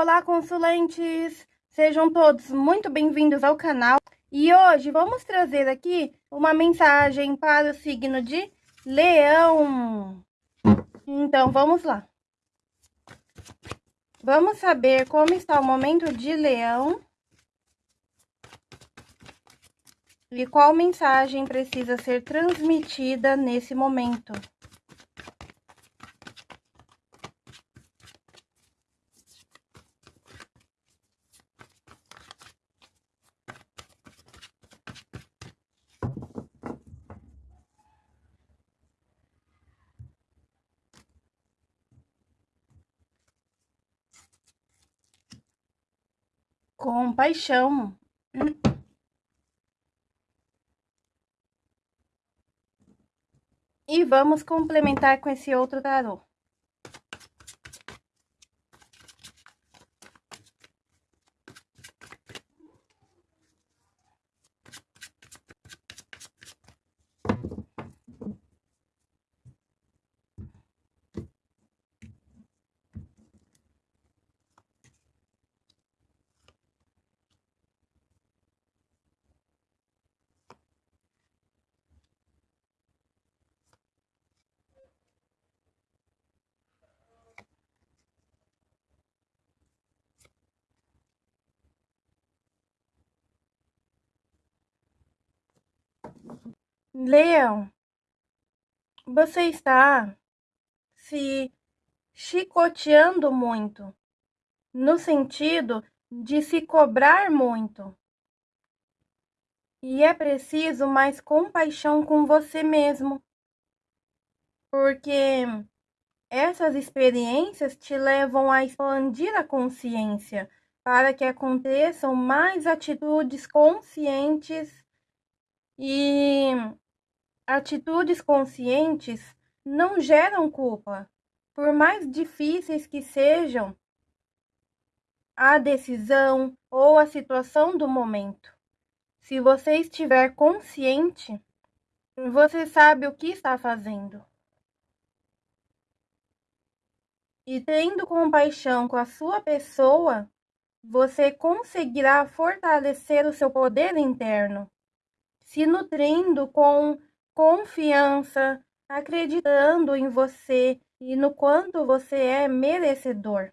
Olá, consulentes! Sejam todos muito bem-vindos ao canal. E hoje vamos trazer aqui uma mensagem para o signo de Leão. Então, vamos lá. Vamos saber como está o momento de Leão. E qual mensagem precisa ser transmitida nesse momento. Compaixão. E vamos complementar com esse outro tarô. Leão, você está se chicoteando muito, no sentido de se cobrar muito. E é preciso mais compaixão com você mesmo, porque essas experiências te levam a expandir a consciência para que aconteçam mais atitudes conscientes e atitudes conscientes não geram culpa, por mais difíceis que sejam a decisão ou a situação do momento. Se você estiver consciente, você sabe o que está fazendo. E tendo compaixão com a sua pessoa, você conseguirá fortalecer o seu poder interno se nutrindo com confiança, acreditando em você e no quanto você é merecedor,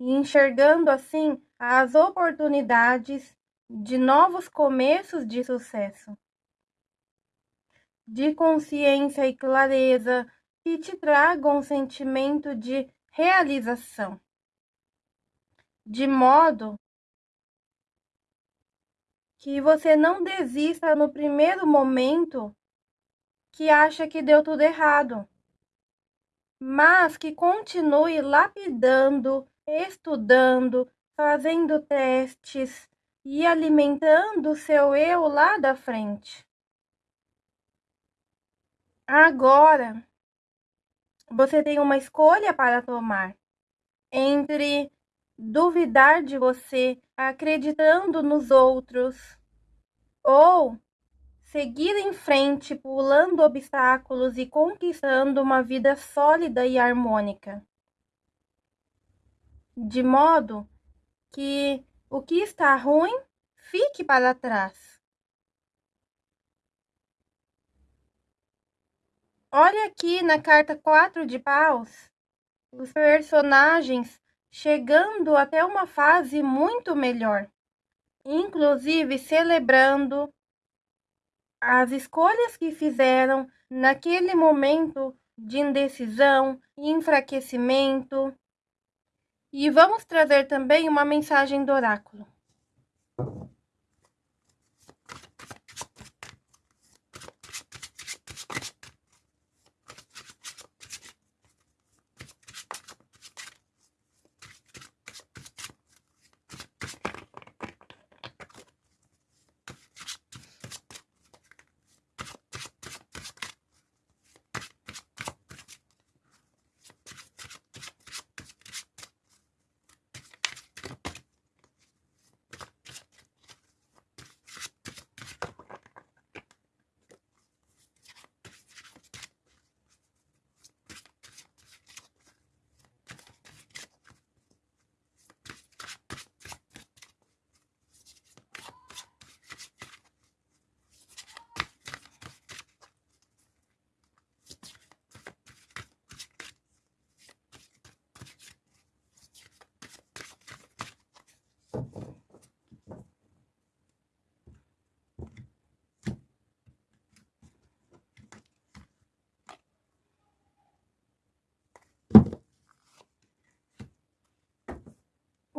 e enxergando assim as oportunidades de novos começos de sucesso, de consciência e clareza que te tragam um sentimento de realização, de modo que você não desista no primeiro momento que acha que deu tudo errado, mas que continue lapidando, estudando, fazendo testes e alimentando o seu eu lá da frente. Agora, você tem uma escolha para tomar entre duvidar de você, acreditando nos outros, ou seguir em frente, pulando obstáculos e conquistando uma vida sólida e harmônica. De modo que o que está ruim fique para trás. Olha aqui na carta 4 de paus, os personagens chegando até uma fase muito melhor, inclusive celebrando as escolhas que fizeram naquele momento de indecisão e enfraquecimento. E vamos trazer também uma mensagem do oráculo.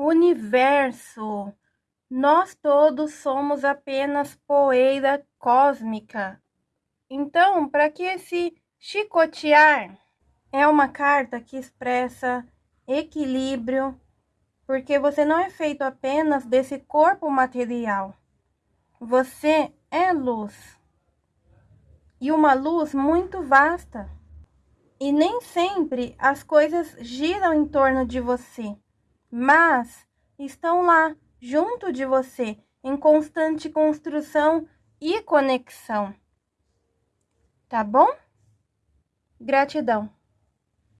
Universo. Nós todos somos apenas poeira cósmica. Então, para que esse chicotear é uma carta que expressa equilíbrio, porque você não é feito apenas desse corpo material. Você é luz. E uma luz muito vasta. E nem sempre as coisas giram em torno de você, mas estão lá, junto de você, em constante construção e conexão. Tá bom? Gratidão.